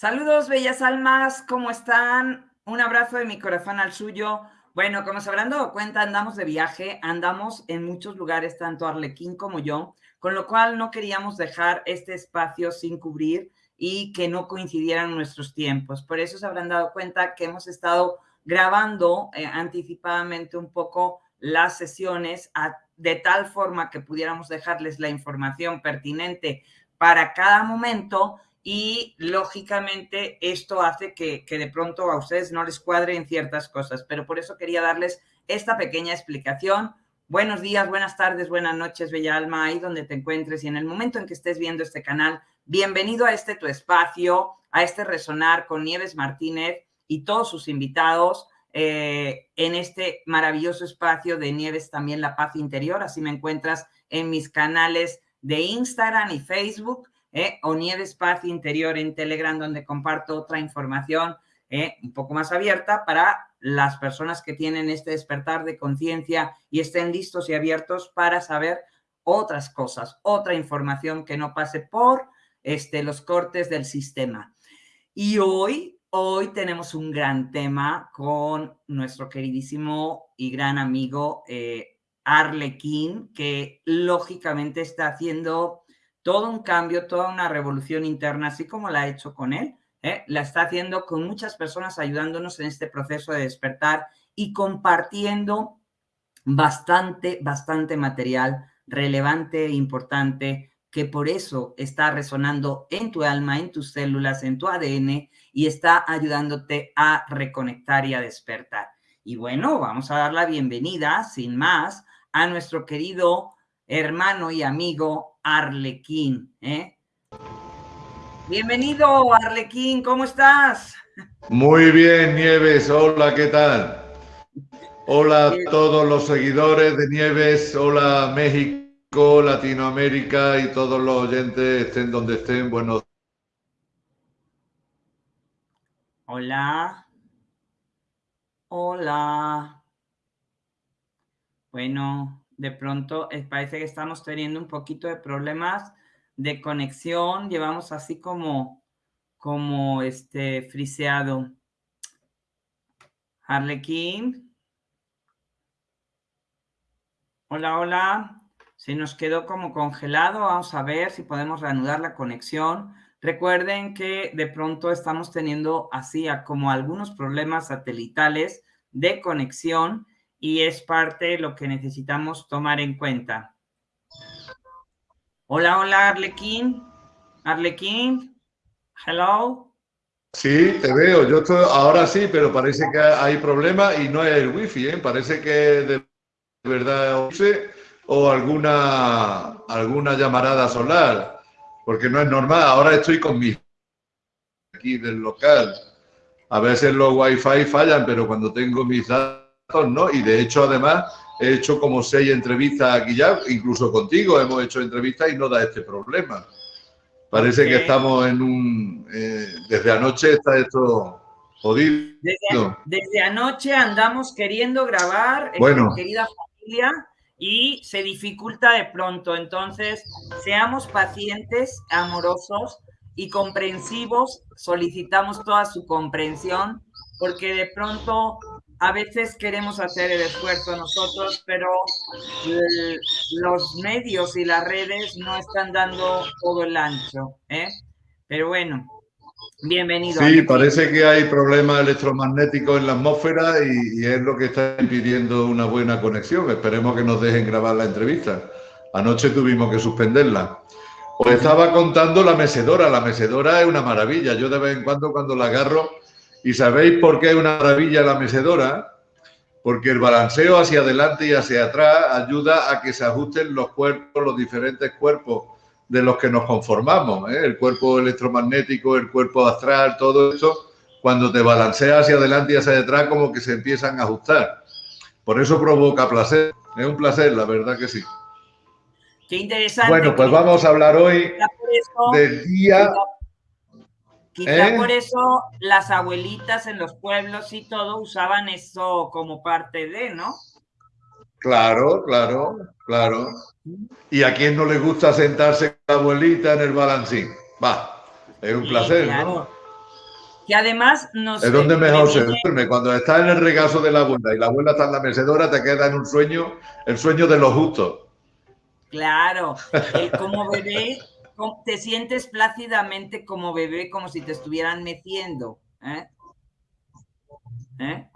Saludos, bellas almas, ¿cómo están? Un abrazo de mi corazón al suyo. Bueno, como se habrán dado cuenta, andamos de viaje, andamos en muchos lugares, tanto Arlequín como yo, con lo cual no queríamos dejar este espacio sin cubrir y que no coincidieran nuestros tiempos. Por eso se habrán dado cuenta que hemos estado grabando eh, anticipadamente un poco las sesiones de tal forma que pudiéramos dejarles la información pertinente para cada momento y lógicamente esto hace que, de pronto a ustedes no les cuadren ciertas cosas, pero por eso quería darles esta pequeña explicación. Buenos días, buenas tardes, buenas noches, Bella Alma, ahí donde te encuentres y en el momento en que estés viendo este canal, bienvenido a este tu espacio, a este Resonar con Nieves Martínez y todos sus invitados eh, en este maravilloso espacio de Nieves también La Paz Interior. Así me encuentras en mis canales de Instagram y Facebook ¿eh? o Nieves Paz Interior en Telegram, donde comparto otra información ¿eh? un poco más abierta para las personas que tienen este despertar de conciencia y estén listos y abiertos para saber otras cosas, otra información que no pase por este, los cortes del sistema. Y hoy, hoy tenemos un gran tema con nuestro queridísimo y gran amigo eh, Arlequín, que lógicamente está haciendo todo un cambio, toda una revolución interna, así como la ha hecho con él, ¿eh? la está haciendo con muchas personas ayudándonos en este proceso de despertar y compartiendo bastante, bastante material relevante e importante que por eso está resonando en tu alma, en tus células, en tu ADN y está ayudándote a reconectar y a despertar. Y bueno, vamos a dar la bienvenida, sin más, a nuestro querido hermano y amigo Arlequín. ¿eh? Bienvenido, Arlequín, ¿cómo estás? Muy bien, Nieves, hola, ¿qué tal? Hola a todos los seguidores de Nieves, hola México, Latinoamérica y todos los oyentes, estén donde estén, buenos Hola. Hola. Bueno, de pronto eh, parece que estamos teniendo un poquito de problemas de conexión, llevamos así como, como este friseado. Harlequín. Hola, hola. Se nos quedó como congelado. Vamos a ver si podemos reanudar la conexión. Recuerden que de pronto estamos teniendo así como algunos problemas satelitales de conexión y es parte de lo que necesitamos tomar en cuenta. Hola, hola, Arlequín. Arlequín, hello. Sí, te veo. Yo estoy, ahora sí, pero parece que hay problema y no es el wifi, ¿eh? Parece que de verdad o alguna, alguna llamarada solar, porque no es normal. Ahora estoy con mi aquí del local. A veces los wifi fallan, pero cuando tengo mis datos ¿no? Y de hecho, además, he hecho como seis entrevistas aquí ya, incluso contigo hemos hecho entrevistas y no da este problema. Parece que estamos en un... Eh, desde anoche está esto jodido. Desde, anoche andamos queriendo grabar, eh, bueno. querida familia, y se dificulta de pronto. Entonces, seamos pacientes, amorosos y comprensivos. Solicitamos toda su comprensión, porque de pronto a veces queremos hacer el esfuerzo nosotros, pero los medios y las redes no están dando todo el ancho. ¿eh? Pero bueno, bienvenido. Sí, parece que hay problemas electromagnéticos en la atmósfera y, es lo que está impidiendo una buena conexión. Esperemos que nos dejen grabar la entrevista. Anoche tuvimos que suspenderla. Os estaba contando la mecedora. La mecedora es una maravilla. Yo de vez en cuando cuando la agarro ¿Y sabéis por qué es una maravilla la mecedora? Porque el balanceo hacia adelante y hacia atrás ayuda a que se ajusten los cuerpos, los diferentes cuerpos de los que nos conformamos. ¿eh? El cuerpo electromagnético, el cuerpo astral, todo eso, cuando te balanceas hacia adelante y hacia atrás, como que se empiezan a ajustar. Por eso provoca placer. Es un placer, la verdad que sí. Qué interesante. Bueno, pues vamos a hablar hoy del día Quizá ¿Eh? por eso las abuelitas en los pueblos y todo usaban eso como parte de, ¿no? Claro, claro, claro. ¿Y a quién no le gusta sentarse con la abuelita en el balancín? Va, es un placer, ¿no? que además nos... Es donde mejor se duerme. Cuando estás en el regazo de la abuela y la abuela está en la mecedora, te queda en un sueño, el sueño de los justos. Claro, como bebé, te sientes plácidamente como bebé, como si te estuvieran meciendo. ¿eh? ¿Eh?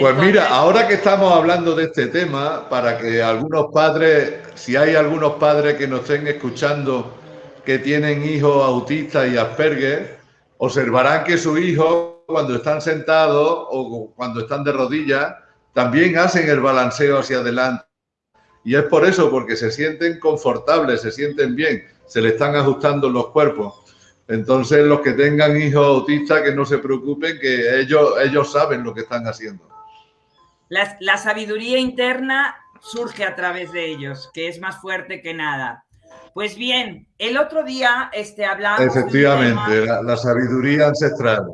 Pues mira, ahora que estamos hablando de este tema, para que algunos padres, si hay algunos padres que nos estén escuchando que tienen hijos autistas y Asperger, observarán que sus hijos, cuando están sentados o cuando están de rodillas, también hacen el balanceo hacia adelante. Y es por eso, porque se sienten confortables, se sienten bien, se le están ajustando los cuerpos. Entonces, los que tengan hijos autistas, que no se preocupen, que ellos, ellos saben lo que están haciendo. La, la sabiduría interna surge a través de ellos, que es más fuerte que nada. Pues bien, el otro día este, hablamos... Efectivamente, la, sabiduría ancestral.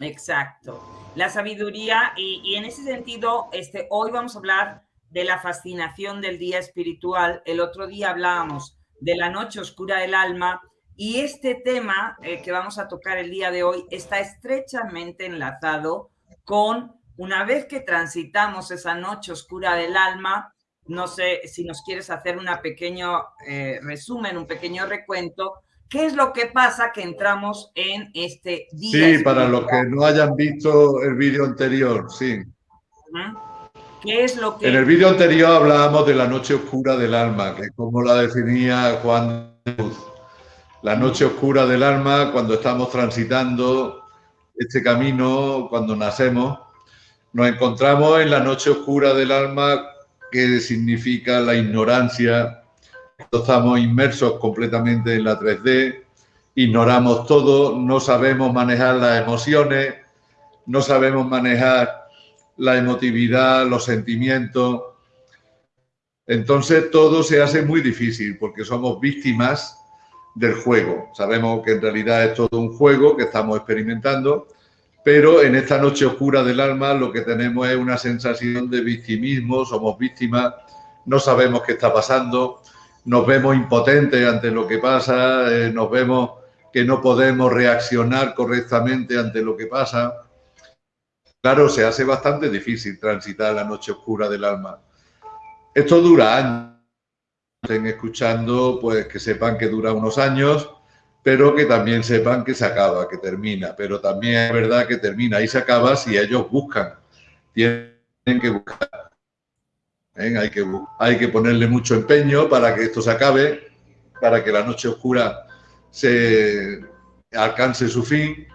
Exacto, la sabiduría y, en ese sentido, este, hoy vamos a hablar de la fascinación del día espiritual. El otro día hablábamos de la noche oscura del alma y este tema eh, que vamos a tocar el día de hoy está estrechamente enlazado con una vez que transitamos esa noche oscura del alma, no sé si nos quieres hacer un pequeño eh, resumen, un pequeño recuento. ¿Qué es lo que pasa que entramos en este día? Sí, para los que no hayan visto el vídeo anterior, sí. ¿Qué es lo que...? En el vídeo anterior hablábamos de la noche oscura del alma, que es como la definía Juan Luz. La noche oscura del alma, cuando estamos transitando este camino, cuando nacemos, nos encontramos en la noche oscura del alma que significa la ignorancia. Estamos inmersos completamente en la 3D, ignoramos todo, no sabemos manejar las emociones, no sabemos manejar la emotividad, los sentimientos. Entonces todo se hace muy difícil porque somos víctimas del juego. Sabemos que en realidad es todo un juego que estamos experimentando pero en esta noche oscura del alma lo que tenemos es una sensación de victimismo, somos víctimas, no sabemos qué está pasando, nos vemos impotentes ante lo que pasa, eh, nos vemos que no podemos reaccionar correctamente ante lo que pasa. Claro, se hace bastante difícil transitar la noche oscura del alma. Esto dura años. Estén escuchando, pues que sepan que dura unos años pero que también sepan que se acaba, que termina. Pero también es verdad que termina y se acaba si ellos buscan. Tienen que buscar. Hay, que, hay que ponerle mucho empeño para que esto se acabe, para que la noche oscura se alcance su fin.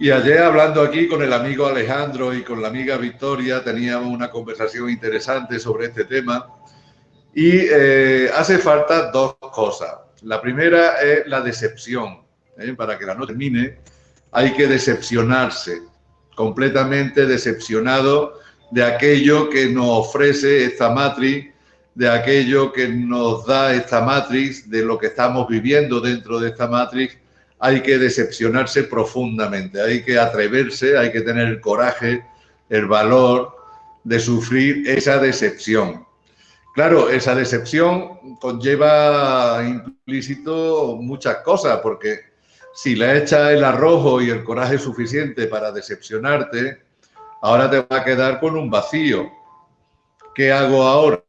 Y ayer hablando aquí con el amigo Alejandro y con la amiga Victoria teníamos una conversación interesante sobre este tema y eh, hace falta dos cosas. La primera es la decepción. ¿eh? Para que la no termine, hay que decepcionarse, completamente decepcionado de aquello que nos ofrece esta matriz, de aquello que nos da esta matriz, de lo que estamos viviendo dentro de esta matriz. Hay que decepcionarse profundamente, hay que atreverse, hay que tener el coraje, el valor de sufrir esa decepción. Claro, esa decepción conlleva implícito muchas cosas, porque si le echas el arrojo y el coraje suficiente para decepcionarte, ahora te va a quedar con un vacío. ¿Qué hago ahora?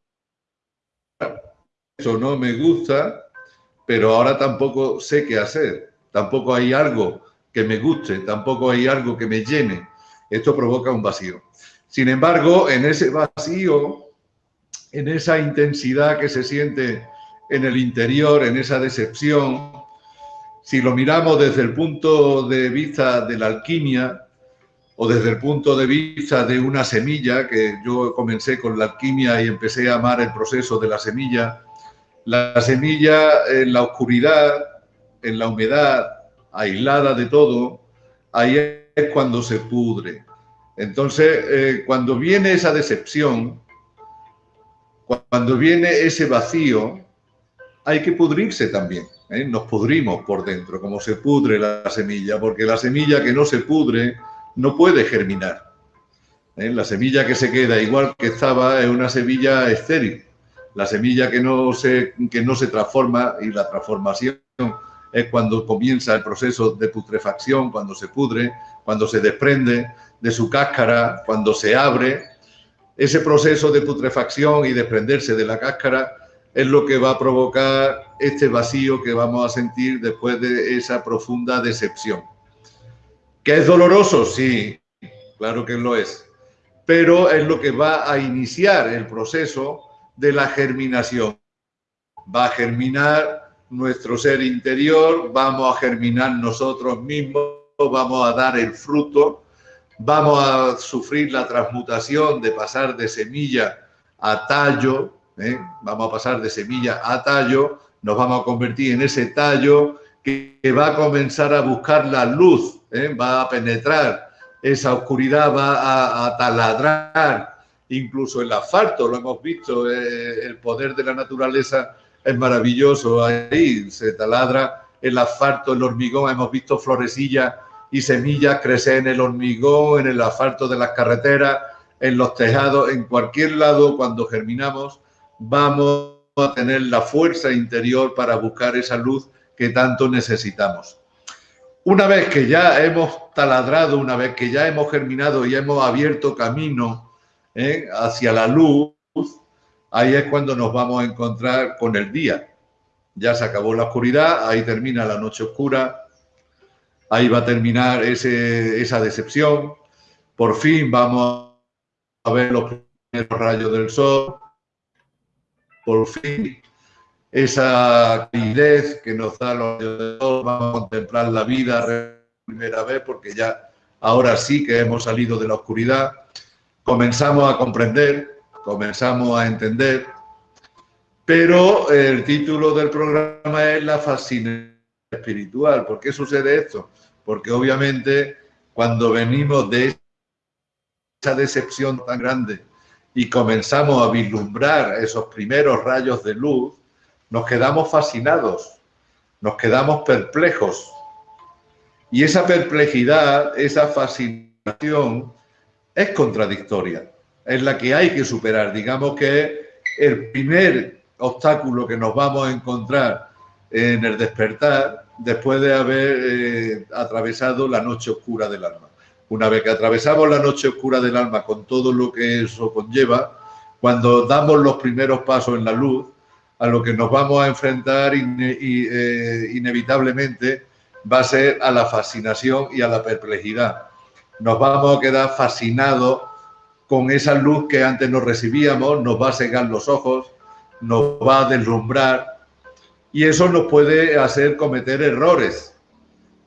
Eso no me gusta, pero ahora tampoco sé qué hacer. Tampoco hay algo que me guste, tampoco hay algo que me llene. Esto provoca un vacío. Sin embargo, en ese vacío en esa intensidad que se siente en el interior, en esa decepción, si lo miramos desde el punto de vista de la alquimia o desde el punto de vista de una semilla, que yo comencé con la alquimia y empecé a amar el proceso de la semilla, la semilla en la oscuridad, en la humedad, aislada de todo, ahí es cuando se pudre. Entonces, eh, cuando viene esa decepción, cuando viene ese vacío, hay que pudrirse también. ¿eh? Nos pudrimos por dentro, como se pudre la semilla, porque la semilla que no se pudre no puede germinar. ¿eh? La semilla que se queda igual que estaba es una semilla estéril. La semilla que no, se, que no se transforma y la transformación es cuando comienza el proceso de putrefacción, cuando se pudre, cuando se desprende de su cáscara, cuando se abre. Ese proceso de putrefacción y desprenderse de la cáscara es lo que va a provocar este vacío que vamos a sentir después de esa profunda decepción. ¿Que es doloroso? Sí, claro que lo es. Pero es lo que va a iniciar el proceso de la germinación. Va a germinar nuestro ser interior, vamos a germinar nosotros mismos, vamos a dar el fruto, vamos a sufrir la transmutación de pasar de semilla a tallo, ¿eh? vamos a pasar de semilla a tallo, nos vamos a convertir en ese tallo que, va a comenzar a buscar la luz, ¿eh? va a penetrar esa oscuridad, va a, taladrar incluso el asfalto, lo hemos visto, eh, el poder de la naturaleza es maravilloso, ahí se taladra el asfalto, el hormigón, hemos visto florecillas y semillas crecer en el hormigón, en el asfalto de las carreteras, en los tejados, en cualquier lado cuando germinamos, vamos a tener la fuerza interior para buscar esa luz que tanto necesitamos. Una vez que ya hemos taladrado, una vez que ya hemos germinado y hemos abierto camino ¿eh? hacia la luz, ahí es cuando nos vamos a encontrar con el día. Ya se acabó la oscuridad, ahí termina la noche oscura, ahí va a terminar esa decepción. Por fin vamos a ver los primeros rayos del sol, por fin esa calidez que nos da los de vamos a contemplar la vida primera vez porque ya ahora sí que hemos salido de la oscuridad, comenzamos a comprender, comenzamos a entender, pero el título del programa es la fascinación espiritual. ¿Por qué sucede esto? Porque obviamente cuando venimos de esa decepción tan grande y comenzamos a vislumbrar esos primeros rayos de luz, nos quedamos fascinados, nos quedamos perplejos. Y esa perplejidad, esa fascinación es contradictoria, es la que hay que superar. Digamos que el primer obstáculo que nos vamos a encontrar en el despertar después de haber eh, atravesado la noche oscura del alma. Una vez que atravesamos la noche oscura del alma con todo lo que eso conlleva, cuando damos los primeros pasos en la luz, a lo que nos vamos a enfrentar eh, inevitablemente va a ser a la fascinación y a la perplejidad. Nos vamos a quedar fascinados con esa luz que antes nos recibíamos, nos va a cegar los ojos, nos va a deslumbrar y eso nos puede hacer cometer errores.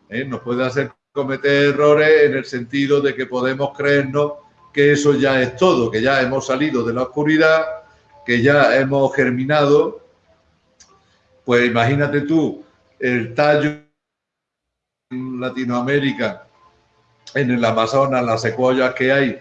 ¿eh? Nos puede hacer cometer errores en el sentido de que podemos creernos que eso ya es todo, que ya hemos salido de la oscuridad, que ya hemos germinado. Pues imagínate tú el tallo en Latinoamérica, en el Amazonas, las secuoyas que hay,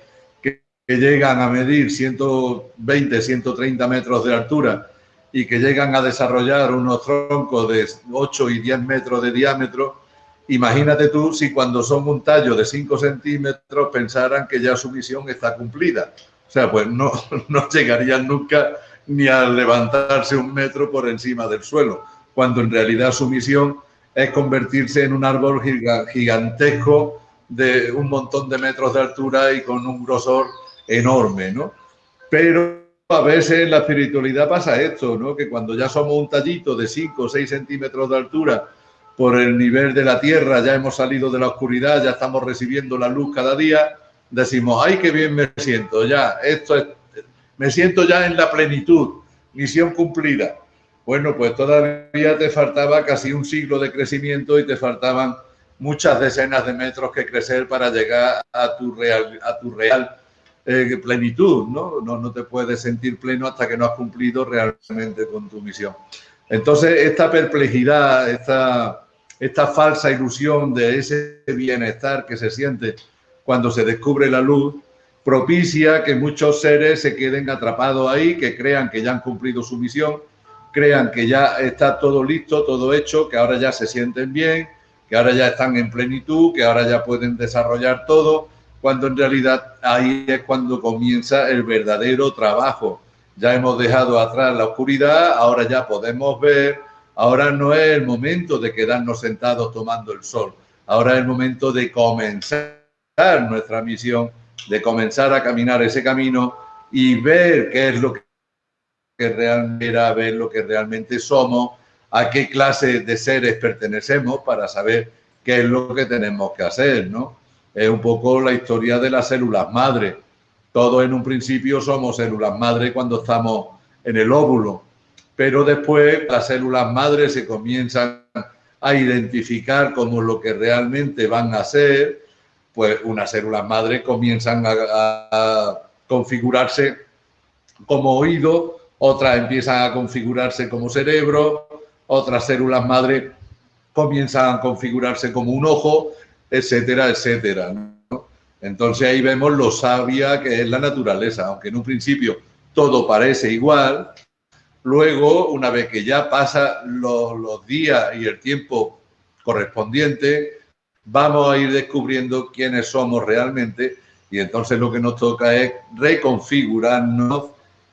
que, llegan a medir 120, 130 metros de altura y que llegan a desarrollar unos troncos de 8 y 10 metros de diámetro, Imagínate tú si cuando son un tallo de 5 centímetros pensaran que ya su misión está cumplida. O sea, pues no, no llegarían nunca ni a levantarse un metro por encima del suelo, cuando en realidad su misión es convertirse en un árbol gigantesco de un montón de metros de altura y con un grosor enorme, ¿no? Pero a veces en la espiritualidad pasa esto, ¿no? Que cuando ya somos un tallito de 5 o 6 centímetros de altura por el nivel de la tierra, ya hemos salido de la oscuridad, ya estamos recibiendo la luz cada día, decimos, ay, qué bien me siento, ya, esto es, me siento ya en la plenitud, misión cumplida. Bueno, pues todavía te faltaba casi un siglo de crecimiento y te faltaban muchas decenas de metros que crecer para llegar a tu real, a tu real eh, plenitud, ¿no? ¿no? No te puedes sentir pleno hasta que no has cumplido realmente con tu misión. Entonces, esta perplejidad, esta, esta falsa ilusión de ese bienestar que se siente cuando se descubre la luz, propicia que muchos seres se queden atrapados ahí, que crean que ya han cumplido su misión, crean que ya está todo listo, todo hecho, que ahora ya se sienten bien, que ahora ya están en plenitud, que ahora ya pueden desarrollar todo, cuando en realidad ahí es cuando comienza el verdadero trabajo. Ya hemos dejado atrás la oscuridad, ahora ya podemos ver, Ahora no es el momento de quedarnos sentados tomando el sol. Ahora es el momento de comenzar nuestra misión, de comenzar a caminar ese camino y ver qué es lo que realmente era, ver lo que realmente somos, a qué clase de seres pertenecemos para saber qué es lo que tenemos que hacer, ¿no? Es un poco la historia de las células madre. Todos en un principio somos células madre cuando estamos en el óvulo, pero después las células madre se comienzan a identificar como lo que realmente van a ser, pues unas células madre comienzan a, a configurarse como oído, otras empiezan a configurarse como cerebro, otras células madre comienzan a configurarse como un ojo, etcétera, etcétera. Entonces ahí vemos lo sabia que es la naturaleza, aunque en un principio todo parece igual, luego una vez que ya pasan los, los días y el tiempo correspondiente, vamos a ir descubriendo quiénes somos realmente y entonces lo que nos toca es reconfigurarnos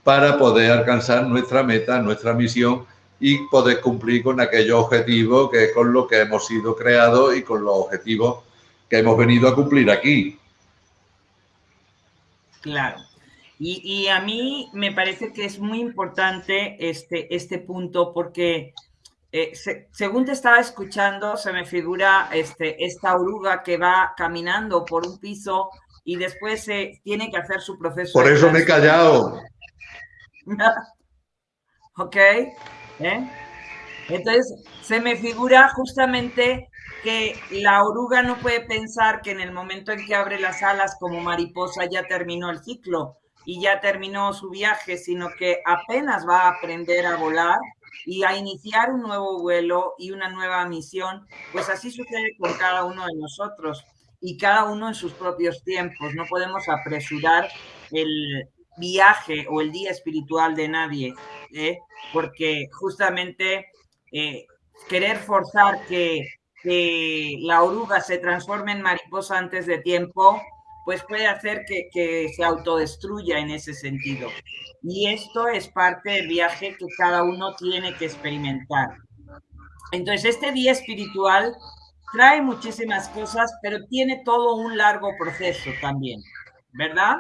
para poder alcanzar nuestra meta, nuestra misión y poder cumplir con aquellos objetivos que con lo que hemos sido creados y con los objetivos que hemos venido a cumplir aquí. Claro. Y, a mí me parece que es muy importante este, este punto porque eh, según te estaba escuchando, se me figura este, esta oruga que va caminando por un piso y después se tiene que hacer su proceso. Por eso me he callado. ok. ¿eh? Entonces, se me figura justamente que la oruga no puede pensar que en el momento en que abre las alas como mariposa ya terminó el ciclo y ya terminó su viaje, sino que apenas va a aprender a volar y a iniciar un nuevo vuelo y una nueva misión, pues así sucede con cada uno de nosotros y cada uno en sus propios tiempos. No podemos apresurar el viaje o el día espiritual de nadie, ¿eh? porque justamente eh, querer forzar que, la oruga se transforme en mariposa antes de tiempo, pues puede hacer que, que se autodestruya en ese sentido. Y esto es parte del viaje que cada uno tiene que experimentar. Entonces, este día espiritual trae muchísimas cosas, pero tiene todo un largo proceso también, ¿verdad?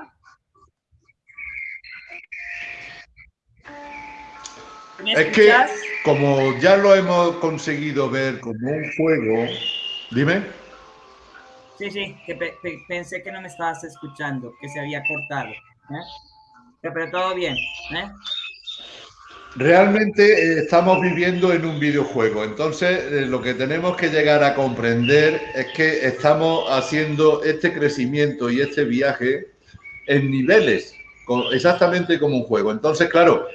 Es que como ya lo hemos conseguido ver como un juego, dime. Sí, sí, que pensé que no me estabas escuchando, que se había cortado. ¿eh? Pero todo bien. ¿eh? Realmente eh, estamos viviendo en un videojuego, entonces lo que tenemos que llegar a comprender es que estamos haciendo este crecimiento y este viaje en niveles, exactamente como un juego. Entonces, claro,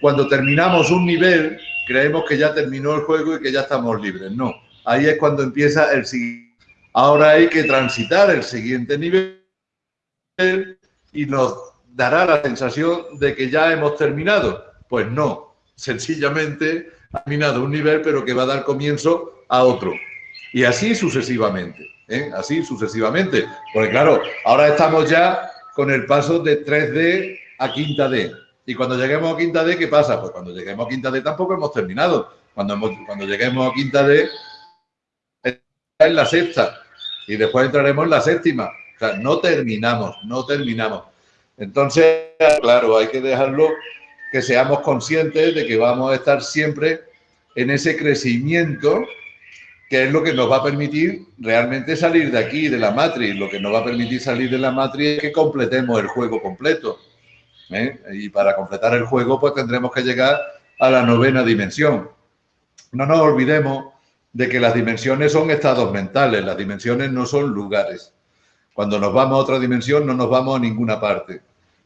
cuando terminamos un nivel, creemos que ya terminó el juego y que ya estamos libres. No, ahí es cuando empieza el siguiente. Ahora hay que transitar el siguiente nivel y nos dará la sensación de que ya hemos terminado. Pues no, sencillamente ha terminado un nivel, pero que va a dar comienzo a otro. Y así sucesivamente, ¿eh? así sucesivamente. Porque claro, ahora estamos ya con el paso de 3D a quinta D. Y cuando lleguemos a quinta D, ¿qué pasa? Pues cuando lleguemos a quinta D tampoco hemos terminado. Cuando, cuando lleguemos a quinta D, es la sexta. Y después entraremos en la séptima. O sea, no terminamos, no terminamos. Entonces, claro, hay que dejarlo que seamos conscientes de que vamos a estar siempre en ese crecimiento que es lo que nos va a permitir realmente salir de aquí, de la matriz. Lo que nos va a permitir salir de la matriz es que completemos el juego completo. ¿Eh? Y para completar el juego, pues tendremos que llegar a la novena dimensión. No nos olvidemos de que las dimensiones son estados mentales, las dimensiones no son lugares. Cuando nos vamos a otra dimensión no nos vamos a ninguna parte.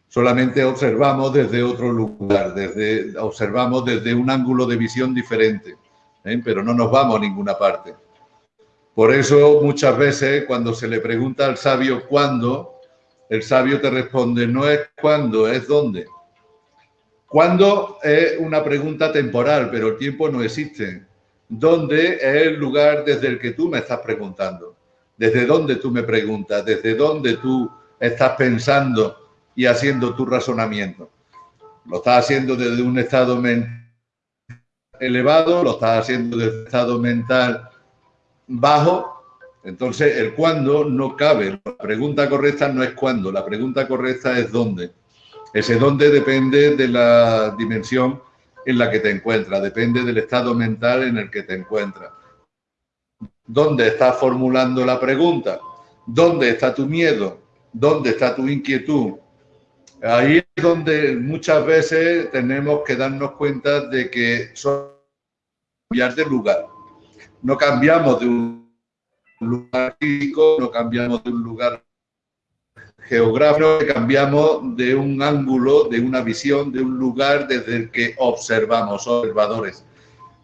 Solamente observamos desde otro lugar, desde, observamos desde un ángulo de visión diferente, ¿eh? pero no nos vamos a ninguna parte. Por eso muchas veces cuando se le pregunta al sabio cuándo, el sabio te responde, no es cuándo, es dónde. Cuándo es una pregunta temporal, pero el tiempo no existe. ¿Dónde es el lugar desde el que tú me estás preguntando? ¿Desde dónde tú me preguntas? ¿Desde dónde tú estás pensando y haciendo tu razonamiento? Lo estás haciendo desde un estado mental elevado, lo estás haciendo de estado mental bajo, entonces el cuándo no cabe. La pregunta correcta no es cuándo, la pregunta correcta es dónde. Ese dónde depende de la dimensión en la que te encuentras, depende del estado mental en el que te encuentras. ¿Dónde estás formulando la pregunta? ¿Dónde está tu miedo? ¿Dónde está tu inquietud? Ahí es donde muchas veces tenemos que darnos cuenta de que son cambiar de lugar. No cambiamos de un lugar físico, no cambiamos de un lugar geográfico, cambiamos de un ángulo, de una visión, de un lugar desde el que observamos, observadores.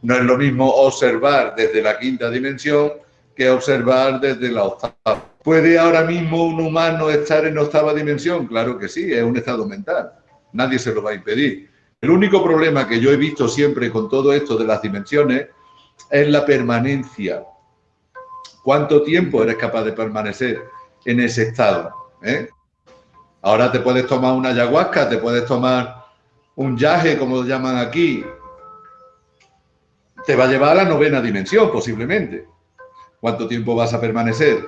No es lo mismo observar desde la quinta dimensión que observar desde la octava. ¿Puede ahora mismo un humano estar en octava dimensión? Claro que sí, es un estado mental. Nadie se lo va a impedir. El único problema que yo he visto siempre con todo esto de las dimensiones es la permanencia. ¿Cuánto tiempo eres capaz de permanecer en ese estado? ¿Eh? Ahora te puedes tomar una ayahuasca, te puedes tomar un yaje, como lo llaman aquí. Te va a llevar a la novena dimensión, posiblemente. ¿Cuánto tiempo vas a permanecer?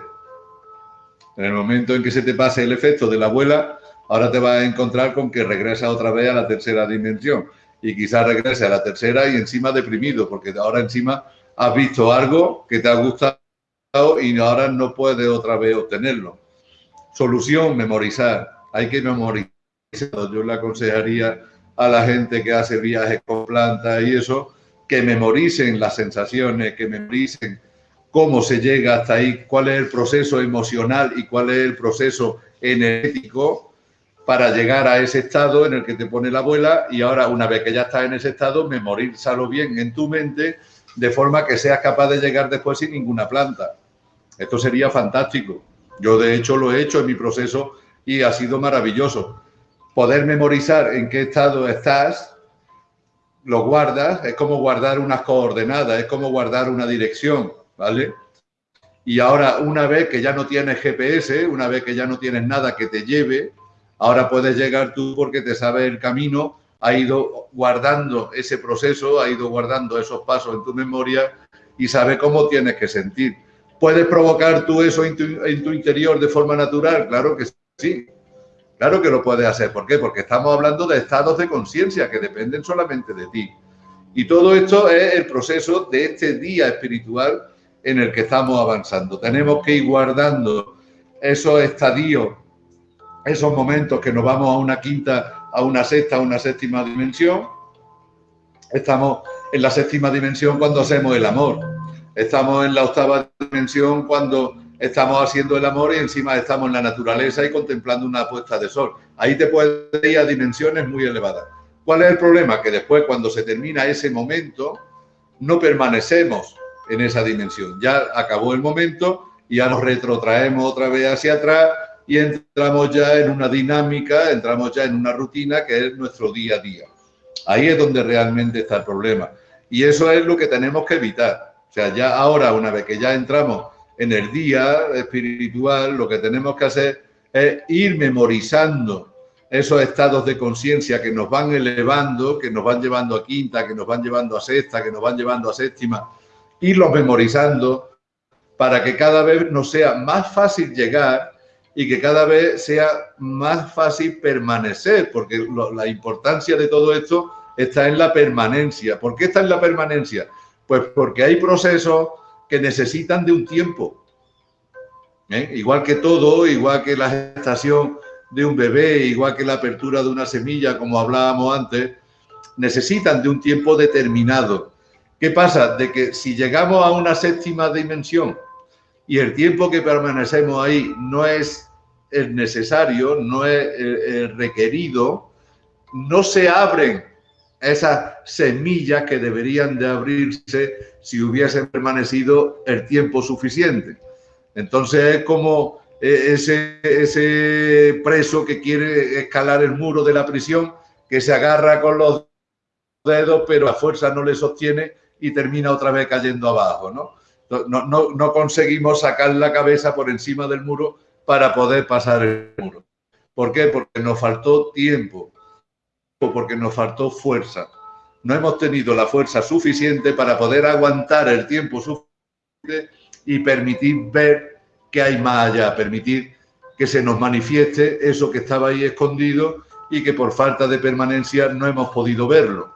En el momento en que se te pase el efecto de la abuela, ahora te vas a encontrar con que regresa otra vez a la tercera dimensión. Y quizás regrese a la tercera y encima deprimido, porque ahora encima has visto algo que te ha gustado y ahora no puedes otra vez obtenerlo. Solución, memorizar. Hay que memorizar. Yo le aconsejaría a la gente que hace viajes con plantas y eso, que memoricen las sensaciones, que memoricen cómo se llega hasta ahí, cuál es el proceso emocional y cuál es el proceso energético para llegar a ese estado en el que te pone la abuela y ahora una vez que ya estás en ese estado, memorízalo bien en tu mente de forma que seas capaz de llegar después sin ninguna planta. Esto sería fantástico. Yo de hecho lo he hecho en mi proceso y ha sido maravilloso. Poder memorizar en qué estado estás, lo guardas, es como guardar unas coordenadas, es como guardar una dirección, ¿vale? Y ahora, una vez que ya no tienes GPS, una vez que ya no tienes nada que te lleve, ahora puedes llegar tú porque te sabes el camino, ha ido guardando ese proceso, ha ido guardando esos pasos en tu memoria y sabe cómo tienes que sentir. ¿Puedes provocar tú eso en tu, interior de forma natural? Claro que sí. Claro que lo puedes hacer. ¿Por qué? Porque estamos hablando de estados de conciencia que dependen solamente de ti. Y todo esto es el proceso de este día espiritual en el que estamos avanzando. Tenemos que ir guardando esos estadios, esos momentos que nos vamos a una quinta, a una sexta, a una séptima dimensión. Estamos en la séptima dimensión cuando hacemos el amor estamos en la octava dimensión cuando estamos haciendo el amor y encima estamos en la naturaleza y contemplando una puesta de sol. Ahí te puedes ir a dimensiones muy elevadas. ¿Cuál es el problema? Que después, cuando se termina ese momento, no permanecemos en esa dimensión. Ya acabó el momento y ya nos retrotraemos otra vez hacia atrás y entramos ya en una dinámica, entramos ya en una rutina que es nuestro día a día. Ahí es donde realmente está el problema. Y eso es lo que tenemos que evitar o sea, ya ahora, una vez que ya entramos en el día espiritual, lo que tenemos que hacer es ir memorizando esos estados de conciencia que nos van elevando, que nos van llevando a quinta, que nos van llevando a sexta, que nos van llevando a séptima, irlos memorizando para que cada vez nos sea más fácil llegar y que cada vez sea más fácil permanecer, porque la importancia de todo esto está en la permanencia. ¿Por qué está en la permanencia? Pues porque hay procesos que necesitan de un tiempo. ¿eh? Igual que todo, igual que la gestación de un bebé, igual que la apertura de una semilla, como hablábamos antes, necesitan de un tiempo determinado. ¿Qué pasa? De que si llegamos a una séptima dimensión y el tiempo que permanecemos ahí no es el necesario, no es el requerido, no se abren esas semillas que deberían de abrirse si hubiesen permanecido el tiempo suficiente. Entonces es como eh, ese, ese preso que quiere escalar el muro de la prisión, que se agarra con los dedos, pero la fuerza no le sostiene y termina otra vez cayendo abajo. ¿no? No, no, no conseguimos sacar la cabeza por encima del muro para poder pasar el muro. ¿Por qué? Porque nos faltó tiempo porque nos faltó fuerza. no hemos tenido la fuerza suficiente para poder aguantar el tiempo suficiente y permitir ver que hay más allá, permitir que se nos manifieste eso que estaba ahí escondido y que por falta de permanencia no hemos podido verlo.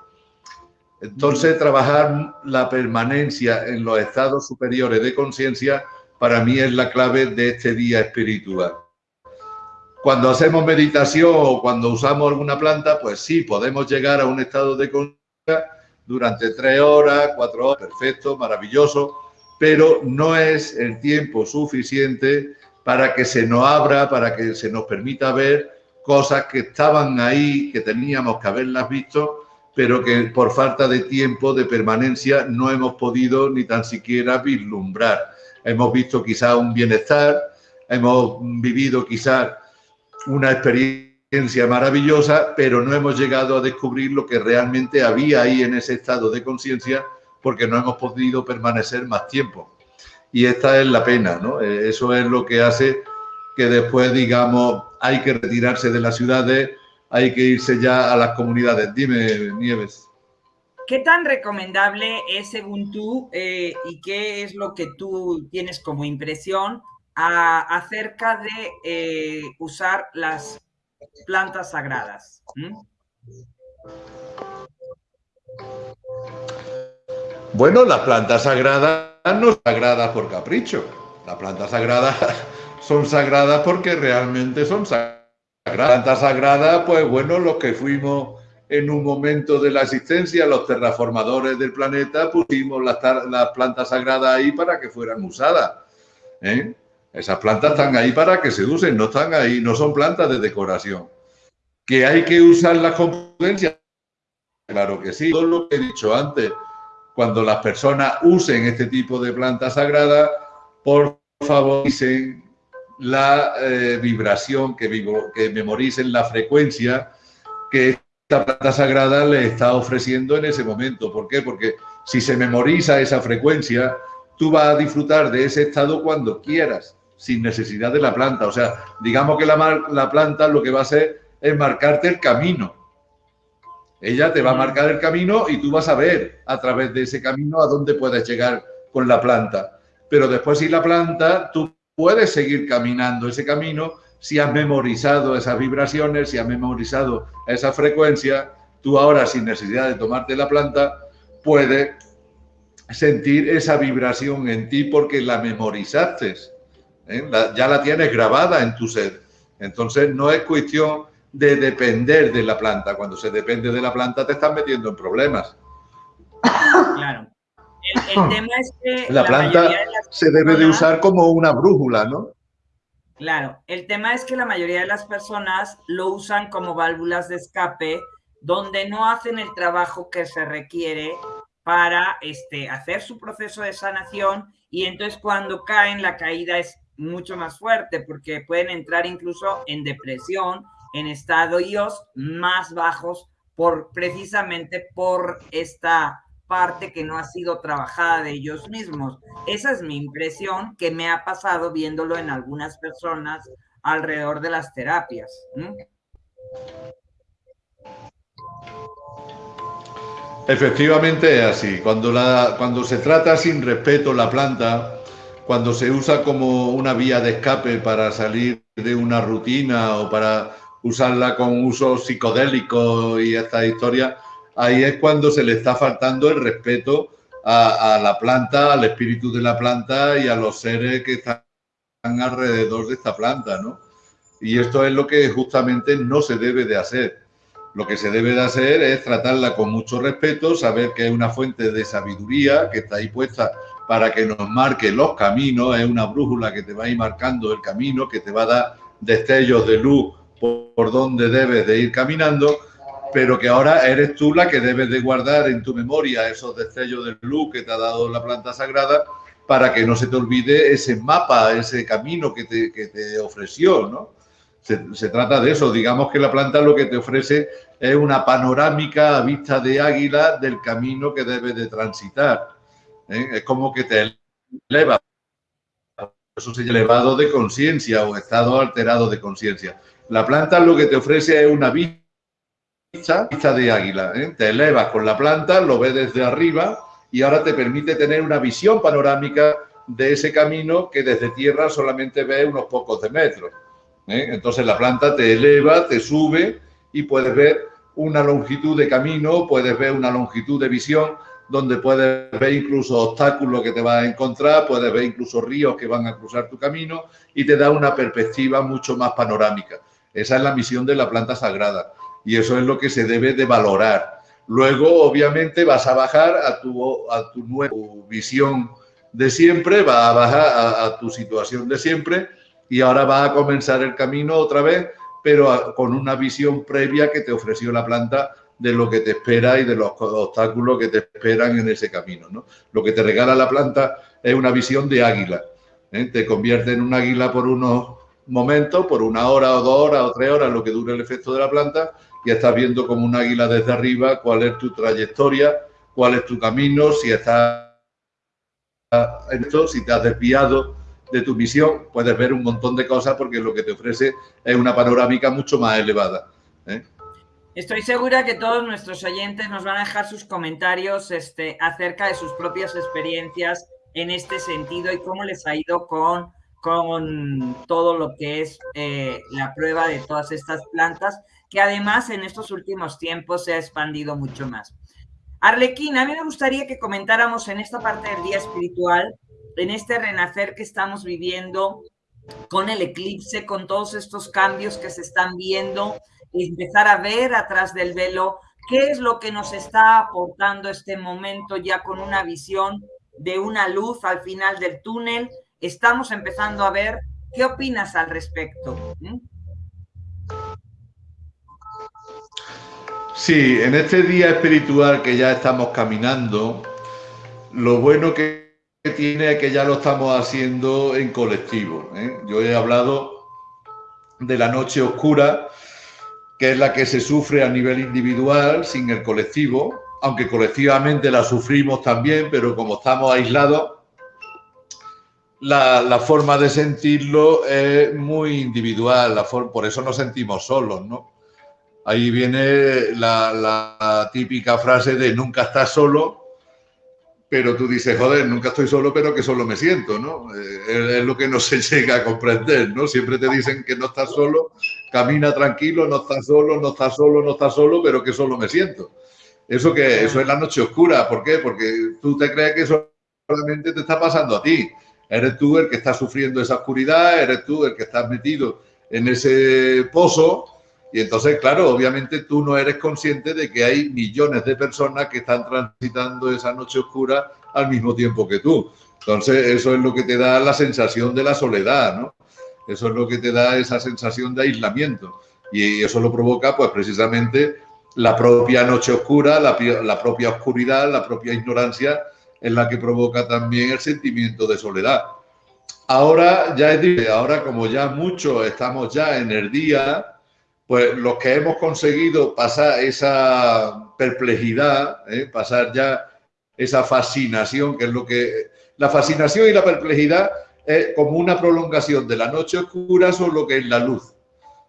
Entonces, trabajar la permanencia en los estados superiores de conciencia para mí es la clave de este día espiritual. Cuando hacemos meditación o cuando usamos alguna planta, pues sí, podemos llegar a un estado de conciencia durante tres horas, cuatro horas, perfecto, maravilloso, pero no es el tiempo suficiente para que se nos abra, para que se nos permita ver cosas que estaban ahí, que teníamos que haberlas visto, pero que por falta de tiempo, de permanencia, no hemos podido ni tan siquiera vislumbrar. Hemos visto quizás un bienestar, hemos vivido quizás una experiencia maravillosa, pero no hemos llegado a descubrir lo que realmente había ahí en ese estado de conciencia porque no hemos podido permanecer más tiempo. Y esta es la pena, ¿no? Eh, eso es lo que hace que después, digamos, hay que retirarse de las ciudades, hay que irse ya a las comunidades. Dime, Nieves. ¿Qué tan recomendable es, según tú, eh, y qué es lo que tú tienes como impresión acerca de eh, usar las plantas sagradas? Bueno, las plantas sagradas no son sagradas por capricho. Las plantas sagradas son sagradas porque realmente son sagradas. Plantas sagradas, pues bueno, los que fuimos en un momento de la existencia, los terraformadores del planeta, pusimos las, plantas sagradas ahí para que fueran usadas. ¿eh? Esas plantas están ahí para que se usen, no están ahí, no son plantas de decoración. ¿Que hay que usarlas con prudencia? Claro que sí. Todo lo que he dicho antes, cuando las personas usen este tipo de plantas sagradas, por favor, dicen la eh, vibración, que, que memoricen la frecuencia que esta planta sagrada le está ofreciendo en ese momento. ¿Por qué? Porque si se memoriza esa frecuencia, tú vas a disfrutar de ese estado cuando quieras, sin necesidad de la planta. O sea, digamos que la, la planta lo que va a hacer es marcarte el camino ella te va a marcar el camino y tú vas a ver a través de ese camino a dónde puedes llegar con la planta. Pero después si la planta, tú puedes seguir caminando ese camino si has memorizado esas vibraciones, si has memorizado esa frecuencia, tú ahora sin necesidad de tomarte la planta, puedes sentir esa vibración en ti porque la memorizaste. ¿Eh? ya la tienes grabada en tu ser. Entonces no es cuestión de depender de la planta. Cuando se depende de la planta te estás metiendo en problemas. Claro. El, tema es que... La, planta se debe de usar como una brújula, ¿no? Claro, el tema es que la mayoría de las personas lo usan como válvulas de escape donde no hacen el trabajo que se requiere para este, hacer su proceso de sanación y entonces cuando caen la caída es mucho más fuerte porque pueden entrar incluso en depresión en estadios más bajos por precisamente por esta parte que no ha sido trabajada de ellos mismos. Esa es mi impresión que me ha pasado viéndolo en algunas personas alrededor de las terapias. Efectivamente es así. Cuando, la, cuando se trata sin respeto la planta, cuando se usa como una vía de escape para salir de una rutina o para usarla con uso psicodélico y esta historia, ahí es cuando se le está faltando el respeto a, la planta, al espíritu de la planta y a los seres que están alrededor de esta planta, ¿no? Y esto es lo que justamente no se debe de hacer. Lo que se debe de hacer es tratarla con mucho respeto, saber que es una fuente de sabiduría que está ahí puesta para que nos marque los caminos, es una brújula que te va a ir marcando el camino, que te va a dar destellos de luz por, dónde debes de ir caminando, pero que ahora eres tú la que debes de guardar en tu memoria esos destellos de luz que te ha dado la planta sagrada para que no se te olvide ese mapa, ese camino que te, que te ofreció, ¿no? Se, trata de eso, digamos que la planta lo que te ofrece es una panorámica a vista de águila del camino que debes de transitar. ¿Eh? Es como que te eleva, eso se elevado de conciencia o estado alterado de conciencia. La planta lo que te ofrece es una vista vista, de águila. ¿eh? Te elevas con la planta, lo ves desde arriba y ahora te permite tener una visión panorámica de ese camino que desde tierra solamente ves unos pocos de metros. ¿eh? Entonces la planta te eleva, te sube y puedes ver una longitud de camino, puedes ver una longitud de visión donde puedes ver incluso obstáculos que te vas a encontrar, puedes ver incluso ríos que van a cruzar tu camino y te da una perspectiva mucho más panorámica. Esa es la misión de la planta sagrada y eso es lo que se debe de valorar. Luego, obviamente, vas a bajar a tu, a tu nueva visión de siempre, vas a bajar a, a tu situación de siempre y ahora va a comenzar el camino otra vez, pero con una visión previa que te ofreció la planta de lo que te espera y de los obstáculos que te esperan en ese camino. ¿no? Lo que te regala la planta es una visión de águila. ¿eh? Te convierte en un águila por unos momentos, por una hora o dos horas o tres horas, lo que dure el efecto de la planta, y estás viendo como un águila desde arriba cuál es tu trayectoria, cuál es tu camino, si estás en esto, si te has desviado de tu misión, puedes ver un montón de cosas porque lo que te ofrece es una panorámica mucho más elevada. ¿eh? Estoy segura que todos nuestros oyentes nos van a dejar sus comentarios este, acerca de sus propias experiencias en este sentido y cómo les ha ido con, con todo lo que es eh, la prueba de todas estas plantas, que además en estos últimos tiempos se ha expandido mucho más. Arlequín, a mí me gustaría que comentáramos en esta parte del día espiritual, en este renacer que estamos viviendo, con el eclipse, con todos estos cambios que se están viendo, empezar a ver atrás del velo qué es lo que nos está aportando este momento ya con una visión de una luz al final del túnel. Estamos empezando a ver. ¿Qué opinas al respecto? Sí, en este día espiritual que ya estamos caminando, lo bueno que tiene es que ya lo estamos haciendo en colectivo. ¿eh? Yo he hablado de la noche oscura, que es la que se sufre a nivel individual sin el colectivo, aunque colectivamente la sufrimos también, pero como estamos aislados, la, forma de sentirlo es muy individual, la por eso nos sentimos solos, ¿no? Ahí viene la, la típica frase de nunca estás solo, pero tú dices, joder, nunca estoy solo, pero que solo me siento, ¿no? Eh, es, lo que no se llega a comprender, ¿no? Siempre te dicen que no estás solo, camina tranquilo, no estás solo, no estás solo, no estás solo, pero que solo me siento. Eso que eso es la noche oscura, ¿por qué? Porque tú te crees que solamente te está pasando a ti. Eres tú el que está sufriendo esa oscuridad, eres tú el que estás metido en ese pozo y entonces, claro, obviamente tú no eres consciente de que hay millones de personas que están transitando esa noche oscura al mismo tiempo que tú. Entonces, eso es lo que te da la sensación de la soledad, ¿no? Eso es lo que te da esa sensación de aislamiento. Y eso lo provoca, pues, precisamente la propia noche oscura, la, la propia oscuridad, la propia ignorancia, en la que provoca también el sentimiento de soledad. Ahora, ya es ahora como ya muchos estamos ya en el día, pues los que hemos conseguido pasar esa perplejidad, ¿eh? pasar ya esa fascinación, que es lo que... La fascinación y la perplejidad es como una prolongación de la noche oscura lo que es la luz.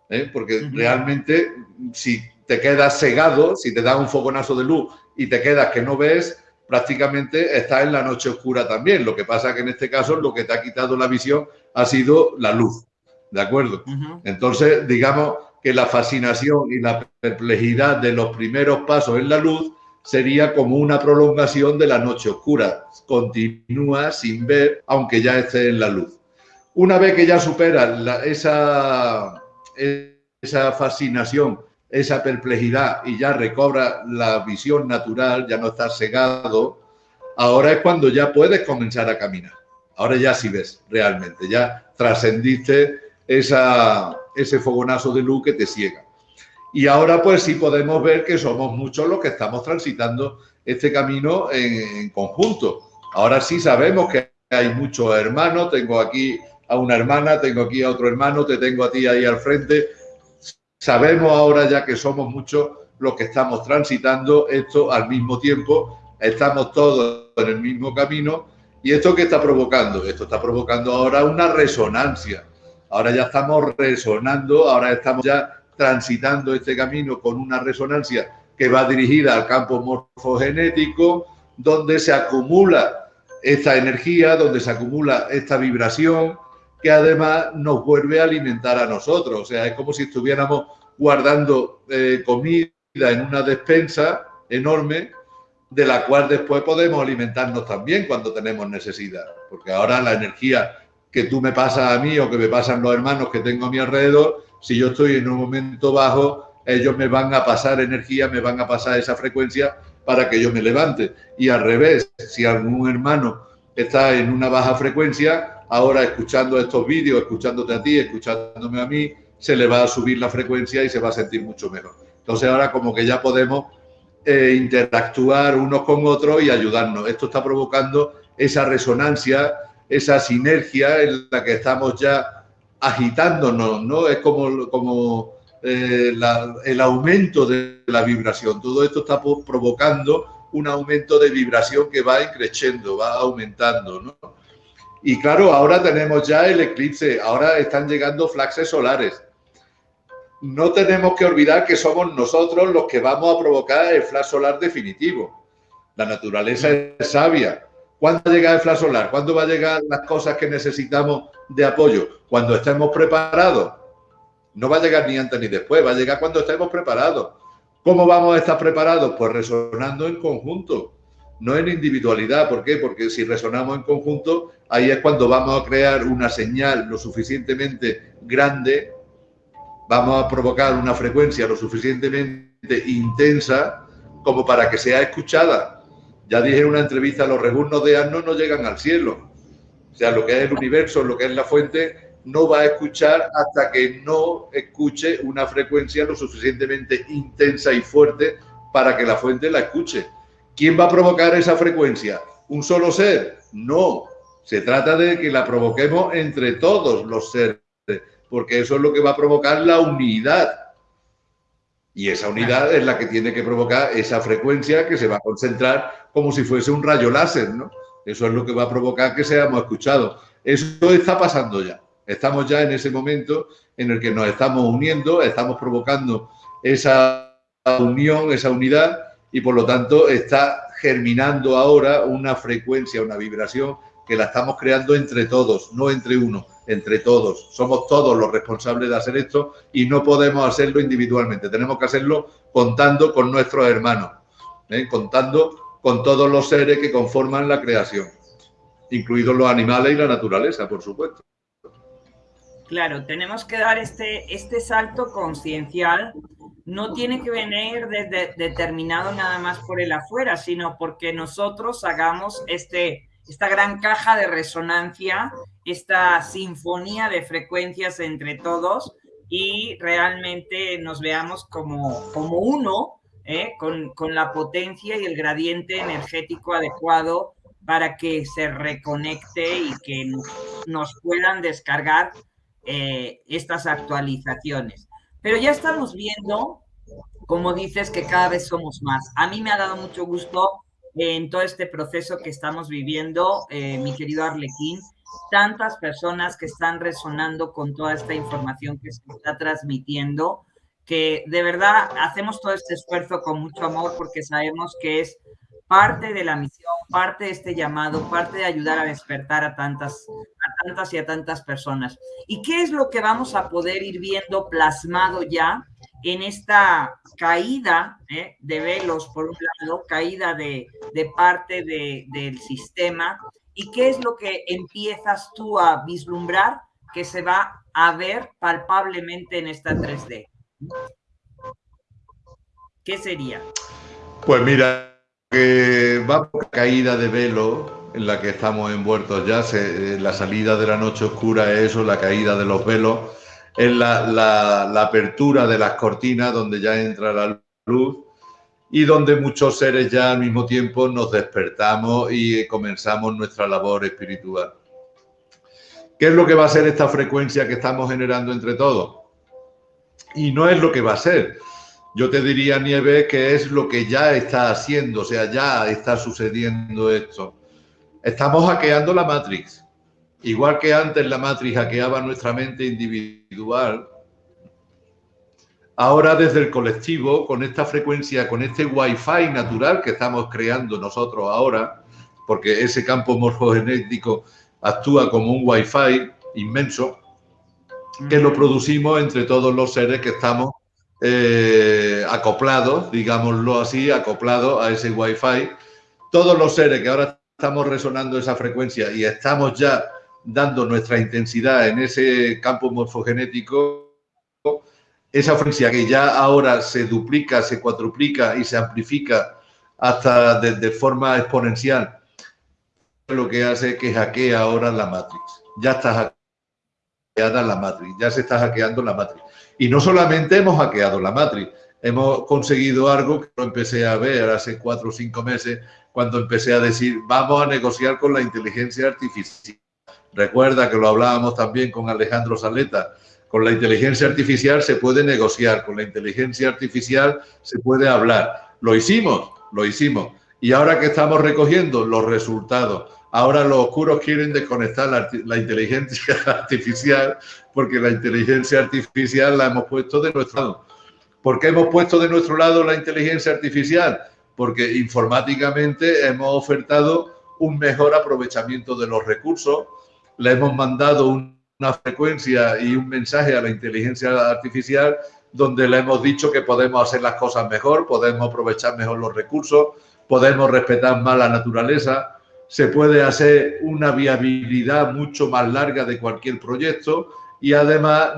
¿eh? Porque realmente si te quedas cegado, si te da un fogonazo de luz y te quedas que no ves, prácticamente estás en la noche oscura también. Lo que pasa que en este caso lo que te ha quitado la visión ha sido la luz. ¿De acuerdo? Entonces, digamos, que la fascinación y la perplejidad de los primeros pasos en la luz sería como una prolongación de la noche oscura. Continúa sin ver, aunque ya esté en la luz. Una vez que ya supera esa, esa fascinación, esa perplejidad y ya recobra la visión natural, ya no estás cegado, ahora es cuando ya puedes comenzar a caminar. Ahora ya sí ves realmente, ya trascendiste esa, ese fogonazo de luz que te ciega. Y ahora pues sí podemos ver que somos muchos los que estamos transitando este camino en, conjunto. Ahora sí sabemos que hay muchos hermanos, tengo aquí a una hermana, tengo aquí a otro hermano, te tengo a ti ahí al frente. Sabemos ahora ya que somos muchos los que estamos transitando esto al mismo tiempo, estamos todos en el mismo camino. ¿Y esto qué está provocando? Esto está provocando ahora una resonancia ahora ya estamos resonando, ahora estamos ya transitando este camino con una resonancia que va dirigida al campo morfogenético, donde se acumula esta energía, donde se acumula esta vibración, que además nos vuelve a alimentar a nosotros. O sea, es como si estuviéramos guardando eh, comida en una despensa enorme, de la cual después podemos alimentarnos también cuando tenemos necesidad. Porque ahora la energía que tú me pasas a mí o que me pasan los hermanos que tengo a mi alrededor, si yo estoy en un momento bajo, ellos me van a pasar energía, me van a pasar esa frecuencia para que yo me levante. Y al revés, si algún hermano está en una baja frecuencia, ahora escuchando estos vídeos, escuchándote a ti, escuchándome a mí, se le va a subir la frecuencia y se va a sentir mucho mejor. Entonces ahora como que ya podemos eh, interactuar unos con otros y ayudarnos. Esto está provocando esa resonancia, esa sinergia en la que estamos ya agitándonos, ¿no? Es como, como eh, el aumento de la vibración. Todo esto está provocando un aumento de vibración que va creciendo, va aumentando, ¿no? Y claro, ahora tenemos ya el eclipse, ahora están llegando flaxes solares. No tenemos que olvidar que somos nosotros los que vamos a provocar el flash solar definitivo. La naturaleza es sabia. ¿Cuándo va a llegar el flash solar? ¿Cuándo va a llegar las cosas que necesitamos de apoyo? Cuando estemos preparados. No va a llegar ni antes ni después, va a llegar cuando estemos preparados. ¿Cómo vamos a estar preparados? Pues resonando en conjunto, no en individualidad. ¿Por qué? Porque si resonamos en conjunto, ahí es cuando vamos a crear una señal lo suficientemente grande, vamos a provocar una frecuencia lo suficientemente intensa como para que sea escuchada. Ya dije en una entrevista, los reburnos de asno no llegan al cielo. O sea, lo que es el universo, lo que es la fuente, no va a escuchar hasta que no escuche una frecuencia lo suficientemente intensa y fuerte para que la fuente la escuche. ¿Quién va a provocar esa frecuencia? ¿Un solo ser? No. Se trata de que la provoquemos entre todos los seres, porque eso es lo que va a provocar la unidad. Y esa unidad es la que tiene que provocar esa frecuencia que se va a concentrar como si fuese un rayo láser, ¿no? Eso es lo que va a provocar que seamos escuchados. Eso está pasando ya. Estamos ya en ese momento en el que nos estamos uniendo, estamos provocando esa unión, esa unidad y por lo tanto está germinando ahora una frecuencia, una vibración que la estamos creando entre todos, no entre uno, entre todos. Somos todos los responsables de hacer esto y no podemos hacerlo individualmente. Tenemos que hacerlo contando con nuestros hermanos, ¿eh? contando con todos los seres que conforman la creación, incluidos los animales y la naturaleza, por supuesto. Claro, tenemos que dar este, este salto conciencial. No tiene que venir desde, determinado nada más por el afuera, sino porque nosotros hagamos este, esta gran caja de resonancia, esta sinfonía de frecuencias entre todos y realmente nos veamos como, como uno, ¿eh? con, con la potencia y el gradiente energético adecuado para que se reconecte y que nos puedan descargar eh, estas actualizaciones. Pero ya estamos viendo, como dices, que cada vez somos más. A mí me ha dado mucho gusto en todo este proceso que estamos viviendo, eh, mi querido Arlequín, tantas personas que están resonando con toda esta información que se está transmitiendo, que de verdad hacemos todo este esfuerzo con mucho amor porque sabemos que es parte de la misión, parte de este llamado, parte de ayudar a despertar a tantas, a tantas y a tantas personas. ¿Y qué es lo que vamos a poder ir viendo plasmado ya en esta caída eh, de velos, por un lado, caída de, parte de, del sistema? ¿Y qué es lo que empiezas tú a vislumbrar que se va a ver palpablemente en esta 3D? ¿Qué sería? Pues mira, que va por caída de velo en la que estamos envueltos ya, eh, la salida de la noche oscura es eso, la caída de los velos, es la, la, apertura de las cortinas donde ya entra la luz y donde muchos seres ya al mismo tiempo nos despertamos y comenzamos nuestra labor espiritual. ¿Qué es lo que va a ser esta frecuencia que estamos generando entre todos? Y no es lo que va a ser, yo te diría, Nieves, que es lo que ya está haciendo, o sea, ya está sucediendo esto. Estamos hackeando la Matrix. Igual que antes la Matrix hackeaba nuestra mente individual, ahora desde el colectivo, con esta frecuencia, con este wifi natural que estamos creando nosotros ahora, porque ese campo morfogenético actúa como un wifi inmenso, que lo producimos entre todos los seres que estamos eh, acoplados, digámoslo así, acoplados a ese wifi. Todos los seres que ahora estamos resonando esa frecuencia y estamos ya dando nuestra intensidad en ese campo morfogenético, esa frecuencia que ya ahora se duplica, se cuadruplica y se amplifica hasta de, forma exponencial, lo que hace es que hackea ahora la Matrix. Ya está hackeada la Matrix, ya se está hackeando la Matrix. Y no solamente hemos hackeado la Matrix, hemos conseguido algo que lo empecé a ver hace cuatro o cinco meses, cuando empecé a decir, vamos a negociar con la inteligencia artificial. Recuerda que lo hablábamos también con Alejandro Saleta. Con la inteligencia artificial se puede negociar, con la inteligencia artificial se puede hablar. Lo hicimos, lo hicimos. Y ahora que estamos recogiendo los resultados, ahora los oscuros quieren desconectar la, inteligencia artificial porque la inteligencia artificial la hemos puesto de nuestro lado. ¿Por qué hemos puesto de nuestro lado la inteligencia artificial? Porque informáticamente hemos ofertado un mejor aprovechamiento de los recursos, le hemos mandado una frecuencia y un mensaje a la inteligencia artificial donde le hemos dicho que podemos hacer las cosas mejor, podemos aprovechar mejor los recursos, podemos respetar más la naturaleza, se puede hacer una viabilidad mucho más larga de cualquier proyecto y además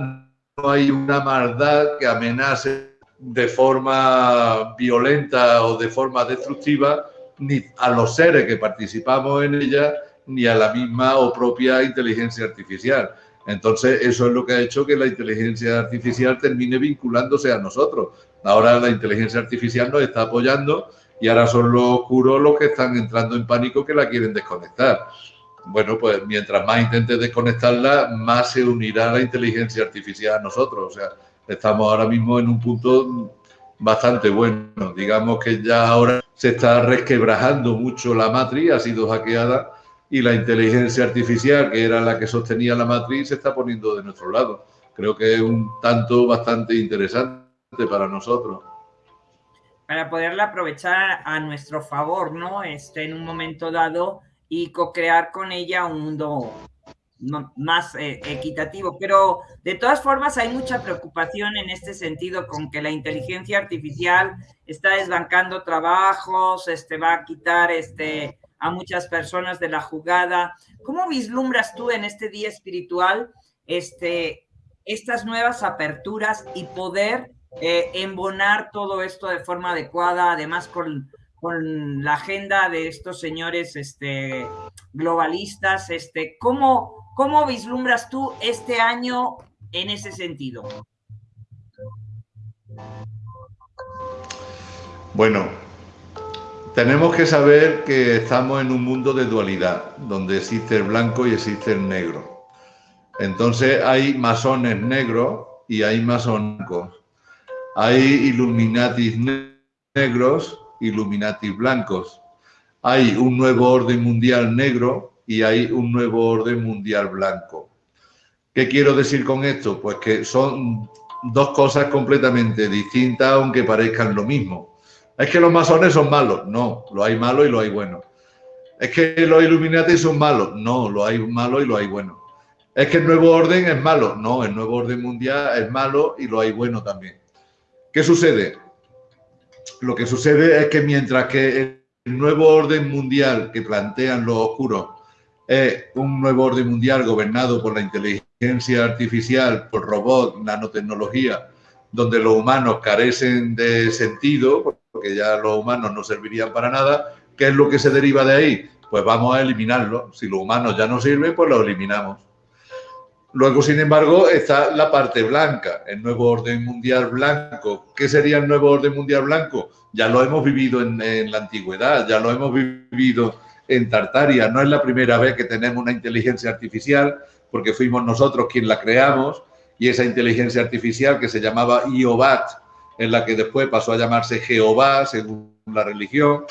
no hay una maldad que amenace de forma violenta o de forma destructiva ni a los seres que participamos en ella ni a la misma o propia inteligencia artificial. Entonces, eso es lo que ha hecho que la inteligencia artificial termine vinculándose a nosotros. Ahora la inteligencia artificial nos está apoyando y ahora son los oscuros los que están entrando en pánico que la quieren desconectar. Bueno, pues mientras más intente desconectarla, más se unirá la inteligencia artificial a nosotros. O sea, estamos ahora mismo en un punto bastante bueno. Digamos que ya ahora se está resquebrajando mucho la matriz, ha sido hackeada y la inteligencia artificial, que era la que sostenía la matriz, se está poniendo de nuestro lado. Creo que es un tanto bastante interesante para nosotros. Para poderla aprovechar a nuestro favor, ¿no? Este, en un momento dado y co-crear con ella un mundo más eh, equitativo. Pero de todas formas hay mucha preocupación en este sentido con que la inteligencia artificial está desbancando trabajos, este, va a quitar este, a muchas personas de la jugada. ¿Cómo vislumbras tú en este día espiritual este, estas nuevas aperturas y poder eh, embonar todo esto de forma adecuada, además con, con la agenda de estos señores este, globalistas? Este, ¿cómo, ¿Cómo vislumbras tú este año en ese sentido? Bueno, tenemos que saber que estamos en un mundo de dualidad, donde existe el blanco y existe el negro. Entonces hay masones negros y hay masones. Hay illuminatis negros, illuminatis blancos. Hay un nuevo orden mundial negro y hay un nuevo orden mundial blanco. ¿Qué quiero decir con esto? Pues que son dos cosas completamente distintas, aunque parezcan lo mismo. Es que los masones son malos. No, lo hay malo y lo hay bueno. Es que los Illuminati son malos. No, lo hay malo y lo hay bueno. Es que el nuevo orden es malo. No, el nuevo orden mundial es malo y lo hay bueno también. ¿Qué sucede? Lo que sucede es que mientras que el nuevo orden mundial que plantean los oscuros es un nuevo orden mundial gobernado por la inteligencia artificial, por robots, nanotecnología, donde los humanos carecen de sentido, porque ya los humanos no servirían para nada, ¿qué es lo que se deriva de ahí? Pues vamos a eliminarlo. Si los humanos ya no sirven, pues lo eliminamos. Luego, sin embargo, está la parte blanca, el nuevo orden mundial blanco. ¿Qué sería el nuevo orden mundial blanco? Ya lo hemos vivido en, la antigüedad, ya lo hemos vivido en Tartaria. No es la primera vez que tenemos una inteligencia artificial, porque fuimos nosotros quien la creamos, y esa inteligencia artificial que se llamaba IOBAT, en la que después pasó a llamarse Jehová, según la religión,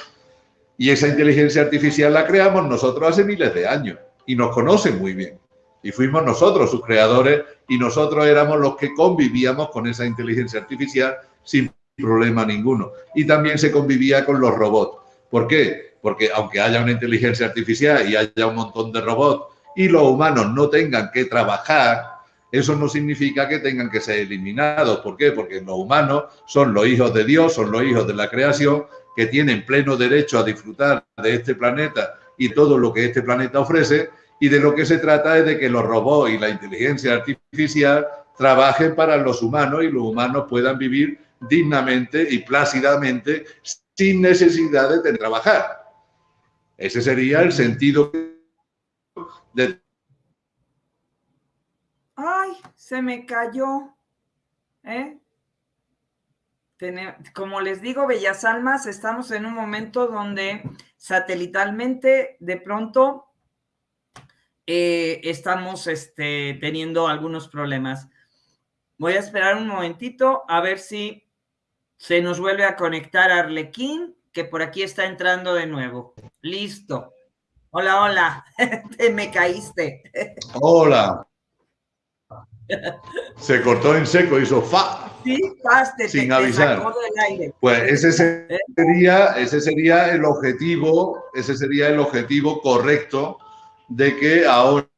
y esa inteligencia artificial la creamos nosotros hace miles de años, y nos conocen muy bien. Y fuimos nosotros sus creadores y nosotros éramos los que convivíamos con esa inteligencia artificial sin problema ninguno. Y también se convivía con los robots. ¿Por qué? Porque aunque haya una inteligencia artificial y haya un montón de robots y los humanos no tengan que trabajar, eso no significa que tengan que ser eliminados. ¿Por qué? Porque los humanos son los hijos de Dios, son los hijos de la creación, que tienen pleno derecho a disfrutar de este planeta y todo lo que este planeta ofrece, y de lo que se trata es de que los robots y la inteligencia artificial trabajen para los humanos y los humanos puedan vivir dignamente y plácidamente sin necesidad de trabajar. Ese sería el sentido de... Ay, se me cayó. ¿Eh? como les digo, Bellas Almas, estamos en un momento donde satelitalmente de pronto eh, estamos este, teniendo algunos problemas. Voy a esperar un momentito a ver si se nos vuelve a conectar Arlequín, que por aquí está entrando de nuevo. Listo. Hola, hola. Te me caíste. Hola. Se cortó en seco, hizo fa. Sí, sin avisar. Pues ese ¿Eh? sería, ese sería el objetivo, ese sería el objetivo correcto de que ahora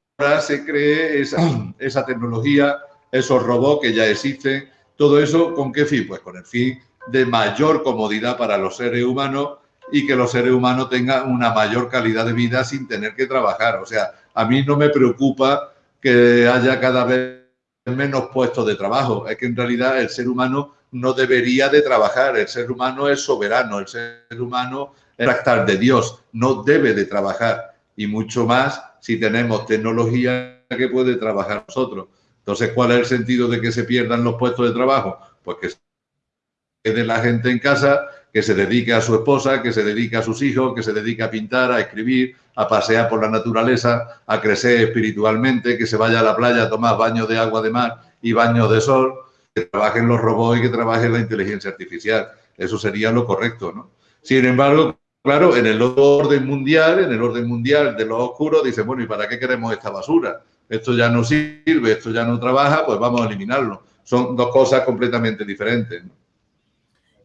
se cree esa, esa tecnología, esos robots que ya existen, todo eso, ¿con qué fin? Pues con el fin de mayor comodidad para los seres humanos y que los seres humanos tengan una mayor calidad de vida sin tener que trabajar. O sea, a mí no me preocupa que haya cada vez menos puestos de trabajo. Es que en realidad el ser humano no debería de trabajar. El ser humano es soberano. El ser humano es tractar de Dios. No debe de trabajar. Y mucho más si tenemos tecnología que puede trabajar nosotros. Entonces, ¿cuál es el sentido de que se pierdan los puestos de trabajo? Pues que quede la gente en casa, que se dedique a su esposa, que se dedique a sus hijos, que se dedique a pintar, a escribir, a pasear por la naturaleza, a crecer espiritualmente, que se vaya a la playa a tomar baños de agua de mar y baños de sol, que trabajen los robots y que trabaje la inteligencia artificial. Eso sería lo correcto, ¿no? Sin embargo, claro, en el orden mundial, en el orden mundial de los oscuros, dice, bueno, ¿y para qué queremos esta basura? Esto ya no sirve, esto ya no trabaja, pues vamos a eliminarlo. Son dos cosas completamente diferentes. ¿no?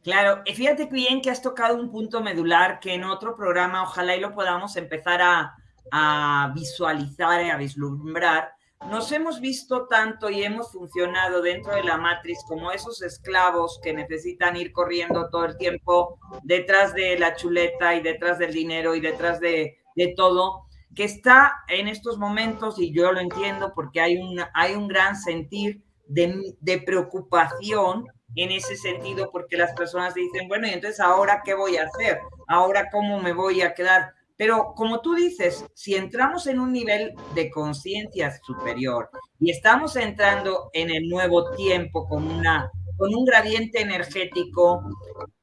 Claro, y fíjate bien que has tocado un punto medular que en otro programa ojalá y lo podamos empezar a, a visualizar y a vislumbrar. Nos hemos visto tanto y hemos funcionado dentro de la matriz como esos esclavos que necesitan ir corriendo todo el tiempo detrás de la chuleta y detrás del dinero y detrás de, de todo, que está en estos momentos, y yo lo entiendo porque hay un, hay un gran sentir de, de preocupación en ese sentido, porque las personas dicen, bueno, y entonces ahora qué voy a hacer, ahora cómo me voy a quedar. Pero como tú dices, si entramos en un nivel de conciencia superior y estamos entrando en el nuevo tiempo con, una, con un gradiente energético,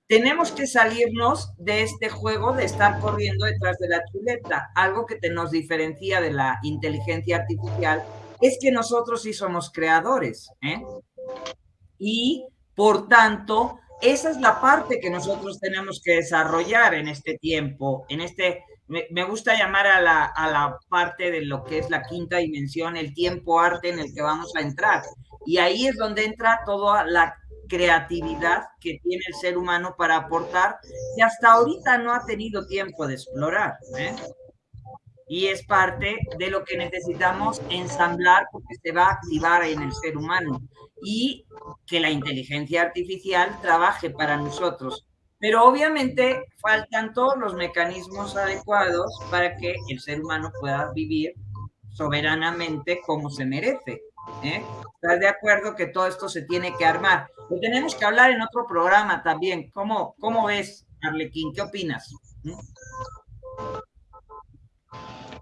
tenemos que salirnos de este juego de estar corriendo detrás de la chuleta. Algo que te nos diferencia de la inteligencia artificial es que nosotros sí somos creadores. ¿eh? Y por tanto, esa es la parte que nosotros tenemos que desarrollar en este tiempo, en este, me, gusta llamar a la, a la parte de lo que es la quinta dimensión, el tiempo arte en el que vamos a entrar. Y ahí es donde entra toda la creatividad que tiene el ser humano para aportar, que hasta ahorita no ha tenido tiempo de explorar. ¿eh? Y es parte de lo que necesitamos ensamblar porque se va a activar en el ser humano y que la inteligencia artificial trabaje para nosotros. Pero obviamente faltan todos los mecanismos adecuados para que el ser humano pueda vivir soberanamente como se merece. ¿eh? ¿Estás de acuerdo que todo esto se tiene que armar? Lo tenemos que hablar en otro programa también. ¿Cómo, cómo ves, Arlequín? ¿Qué opinas? ¿Mm?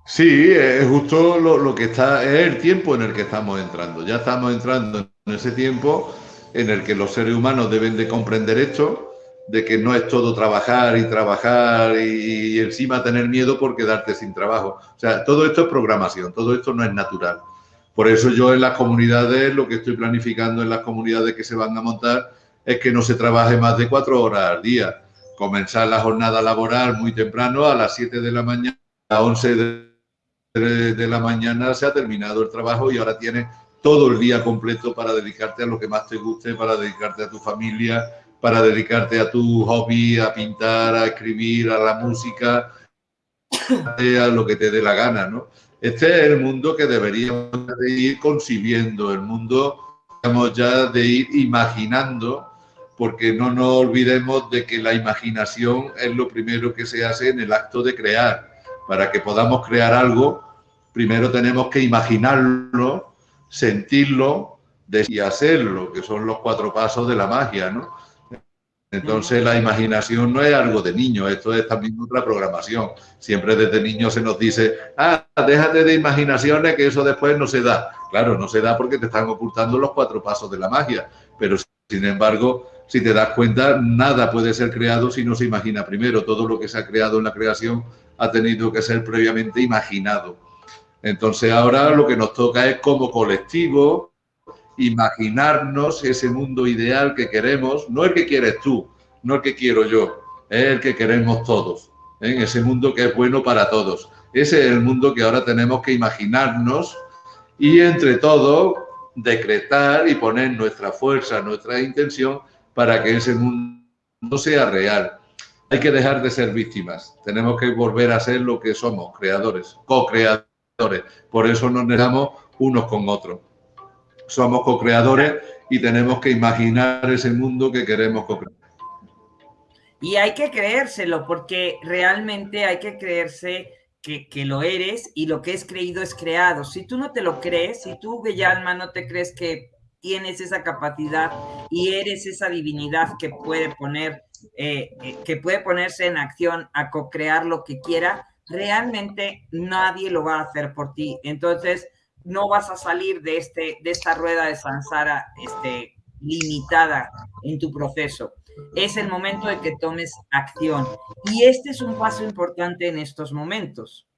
Sí, es justo lo, que está, es el tiempo en el que estamos entrando. Ya estamos entrando en ese tiempo en el que los seres humanos deben de comprender esto, de que no es todo trabajar y trabajar y, encima tener miedo por quedarte sin trabajo. O sea, todo esto es programación, todo esto no es natural. Por eso yo en las comunidades, lo que estoy planificando en las comunidades que se van a montar es que no se trabaje más de cuatro horas al día. Comenzar la jornada laboral muy temprano, a las 7 de la mañana, a las 11 de de la mañana se ha terminado el trabajo y ahora tienes todo el día completo para dedicarte a lo que más te guste, para dedicarte a tu familia, para dedicarte a tu hobby, a pintar, a escribir, a la música, a lo que te dé la gana, ¿no? Este es el mundo que deberíamos de ir concibiendo, el mundo, digamos, ya de ir imaginando, porque no nos olvidemos de que la imaginación es lo primero que se hace en el acto de crear. Para que podamos crear algo, primero tenemos que imaginarlo, sentirlo y hacerlo, que son los cuatro pasos de la magia, ¿no? Entonces la imaginación no es algo de niño, esto es también otra programación. Siempre desde niño se nos dice, ah, déjate de imaginaciones que eso después no se da. Claro, no se da porque te están ocultando los cuatro pasos de la magia, pero sin embargo, si te das cuenta, nada puede ser creado si no se imagina primero. Todo lo que se ha creado en la creación ha tenido que ser previamente imaginado. Entonces ahora lo que nos toca es como colectivo imaginarnos ese mundo ideal que queremos, no el que quieres tú, no el que quiero yo, es el que queremos todos, en ¿eh? ese mundo que es bueno para todos. Ese es el mundo que ahora tenemos que imaginarnos y entre todos decretar y poner nuestra fuerza, nuestra intención para que ese mundo sea real. Hay que dejar de ser víctimas, tenemos que volver a ser lo que somos, creadores, co-creadores. Por eso nos negamos unos con otros somos co-creadores y tenemos que imaginar ese mundo que queremos co-crear. Y hay que creérselo, porque realmente hay que creerse que, que, lo eres y lo que es creído es creado. Si tú no te lo crees, si tú, Bellalma, no te crees que tienes esa capacidad y eres esa divinidad que puede poner, eh, eh, que puede ponerse en acción a co-crear lo que quiera, realmente nadie lo va a hacer por ti. Entonces, no vas a salir de, este, de esta rueda de Sansara este, limitada en tu proceso. Es el momento de que tomes acción. Y este es un paso importante en estos momentos.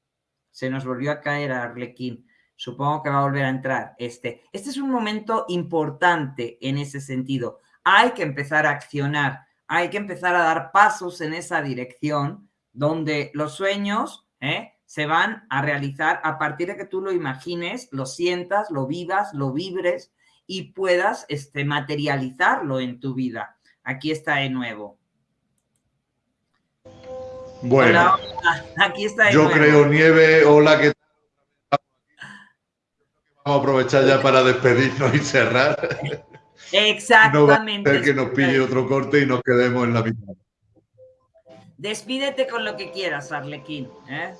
Se nos volvió a caer a Arlequín. Supongo que va a volver a entrar. Este, este es un momento importante en ese sentido. Hay que empezar a accionar. Hay que empezar a dar pasos en esa dirección donde los sueños, ¿eh? Se van a realizar a partir de que tú lo imagines, lo sientas, lo vivas, lo vibres y puedas este, materializarlo en tu vida. Aquí está de nuevo. Bueno, aquí está de yo creo, Nieve, hola, ¿qué tal? Vamos a aprovechar ya para despedirnos y cerrar. Exactamente. No que nos pille otro corte y nos quedemos en la mitad. Despídete con lo que quieras, Arlequín. ¿eh?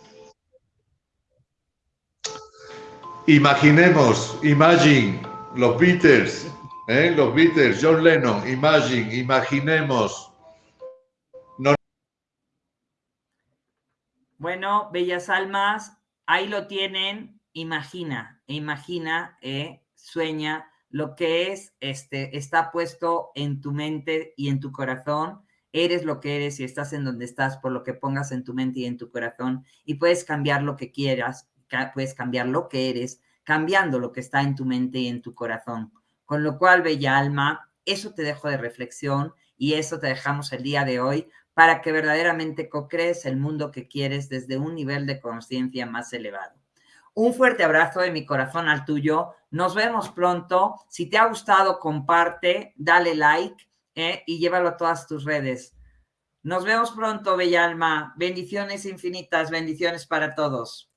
Imaginemos, Imagine, los Beatles, ¿eh? los Beatles, John Lennon, Imagine, imaginemos. Bueno, bellas almas, ahí lo tienen, imagina, imagina, eh, sueña lo que es, este, está puesto en tu mente y en tu corazón. Eres lo que eres y estás en donde estás por lo que pongas en tu mente y en tu corazón y puedes cambiar lo que quieras puedes cambiar lo que eres, cambiando lo que está en tu mente y en tu corazón. Con lo cual, bella alma, eso te dejo de reflexión y eso te dejamos el día de hoy para que verdaderamente co-crees el mundo que quieres desde un nivel de conciencia más elevado. Un fuerte abrazo de mi corazón al tuyo. Nos vemos pronto. Si te ha gustado, comparte, dale like eh, y llévalo a todas tus redes. Nos vemos pronto, bella alma. Bendiciones infinitas, bendiciones para todos.